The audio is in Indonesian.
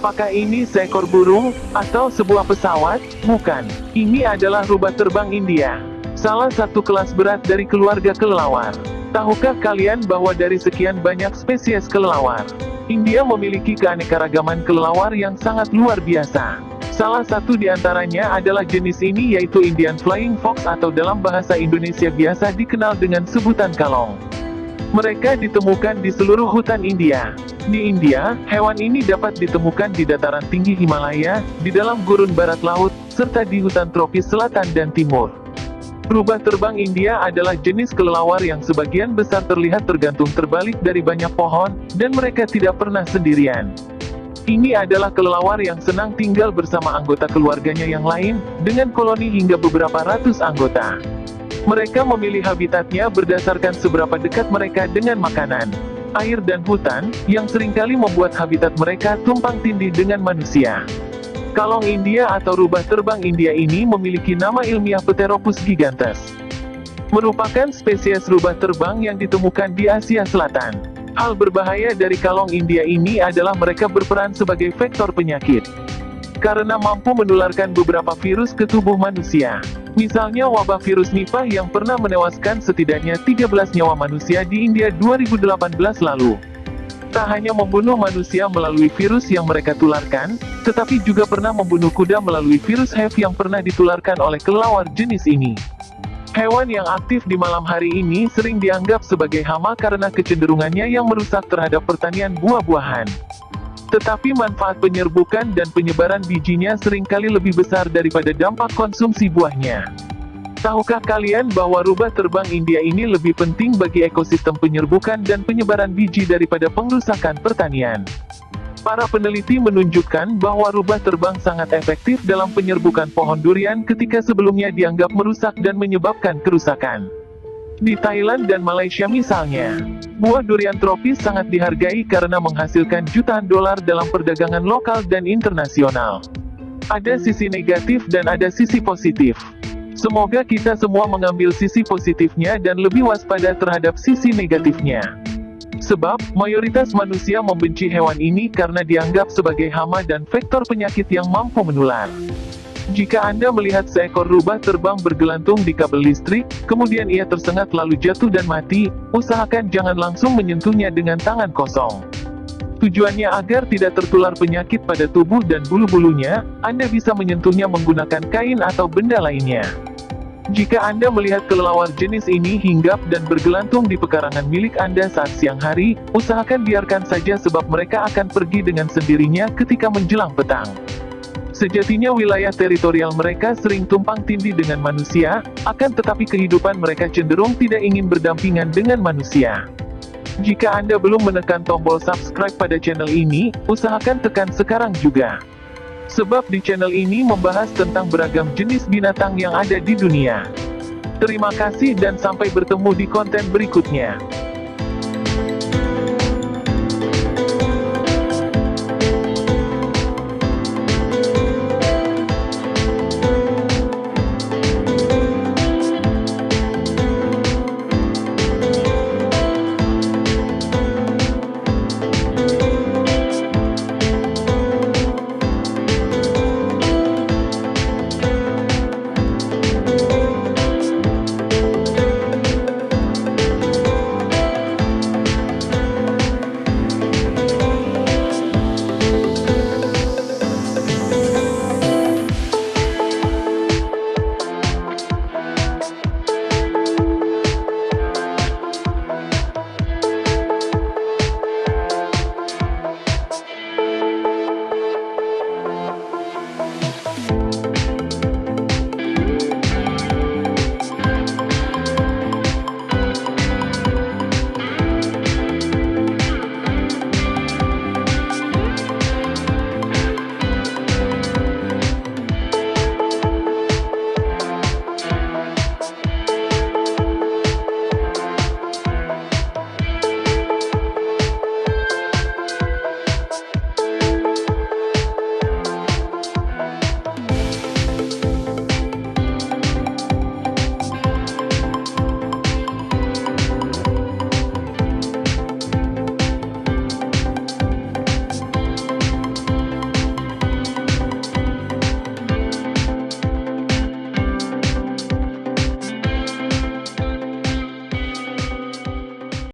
Apakah ini seekor burung, atau sebuah pesawat? Bukan. Ini adalah rubah terbang India. Salah satu kelas berat dari keluarga kelelawar. Tahukah kalian bahwa dari sekian banyak spesies kelelawar, India memiliki keanekaragaman kelelawar yang sangat luar biasa. Salah satu di antaranya adalah jenis ini yaitu Indian Flying Fox atau dalam bahasa Indonesia biasa dikenal dengan sebutan kalong. Mereka ditemukan di seluruh hutan India. Di India, hewan ini dapat ditemukan di dataran tinggi Himalaya, di dalam gurun barat laut, serta di hutan tropis selatan dan timur. Rubah terbang India adalah jenis kelelawar yang sebagian besar terlihat tergantung terbalik dari banyak pohon, dan mereka tidak pernah sendirian. Ini adalah kelelawar yang senang tinggal bersama anggota keluarganya yang lain, dengan koloni hingga beberapa ratus anggota. Mereka memilih habitatnya berdasarkan seberapa dekat mereka dengan makanan, air dan hutan, yang sering kali membuat habitat mereka tumpang tindih dengan manusia. Kalong India atau rubah terbang India ini memiliki nama ilmiah Pteropus gigantes. Merupakan spesies rubah terbang yang ditemukan di Asia Selatan. Hal berbahaya dari kalong India ini adalah mereka berperan sebagai vektor penyakit. Karena mampu menularkan beberapa virus ke tubuh manusia. Misalnya wabah virus Nipah yang pernah menewaskan setidaknya 13 nyawa manusia di India 2018 lalu. Tak hanya membunuh manusia melalui virus yang mereka tularkan, tetapi juga pernah membunuh kuda melalui virus HIV yang pernah ditularkan oleh kelelawar jenis ini. Hewan yang aktif di malam hari ini sering dianggap sebagai hama karena kecenderungannya yang merusak terhadap pertanian buah-buahan. Tetapi manfaat penyerbukan dan penyebaran bijinya sering kali lebih besar daripada dampak konsumsi buahnya. Tahukah kalian bahwa rubah terbang India ini lebih penting bagi ekosistem penyerbukan dan penyebaran biji daripada pengrusakan pertanian? Para peneliti menunjukkan bahwa rubah terbang sangat efektif dalam penyerbukan pohon durian ketika sebelumnya dianggap merusak dan menyebabkan kerusakan. Di Thailand dan Malaysia misalnya, buah durian tropis sangat dihargai karena menghasilkan jutaan dolar dalam perdagangan lokal dan internasional. Ada sisi negatif dan ada sisi positif. Semoga kita semua mengambil sisi positifnya dan lebih waspada terhadap sisi negatifnya. Sebab, mayoritas manusia membenci hewan ini karena dianggap sebagai hama dan vektor penyakit yang mampu menular. Jika Anda melihat seekor rubah terbang bergelantung di kabel listrik, kemudian ia tersengat lalu jatuh dan mati, usahakan jangan langsung menyentuhnya dengan tangan kosong. Tujuannya agar tidak tertular penyakit pada tubuh dan bulu-bulunya, Anda bisa menyentuhnya menggunakan kain atau benda lainnya. Jika Anda melihat kelelawar jenis ini hinggap dan bergelantung di pekarangan milik Anda saat siang hari, usahakan biarkan saja sebab mereka akan pergi dengan sendirinya ketika menjelang petang. Sejatinya wilayah teritorial mereka sering tumpang tindih dengan manusia, akan tetapi kehidupan mereka cenderung tidak ingin berdampingan dengan manusia. Jika Anda belum menekan tombol subscribe pada channel ini, usahakan tekan sekarang juga. Sebab di channel ini membahas tentang beragam jenis binatang yang ada di dunia. Terima kasih dan sampai bertemu di konten berikutnya.